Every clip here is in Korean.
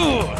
Ooh.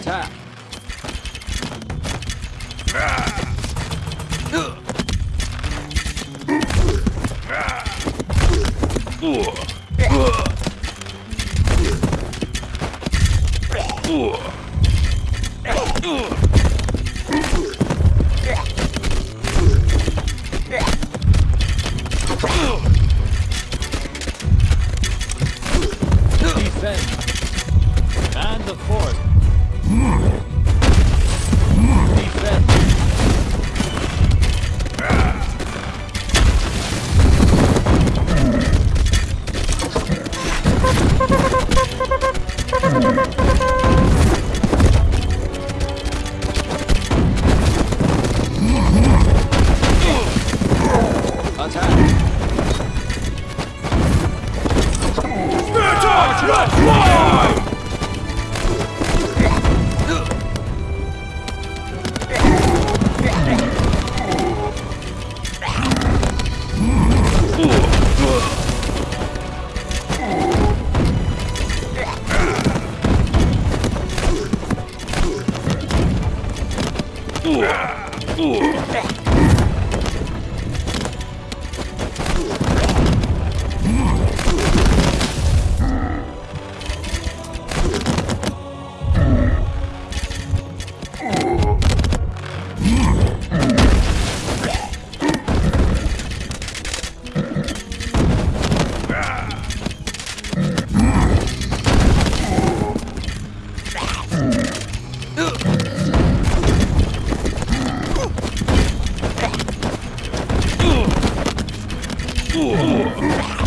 Attack. Defend. Ugh. Oh.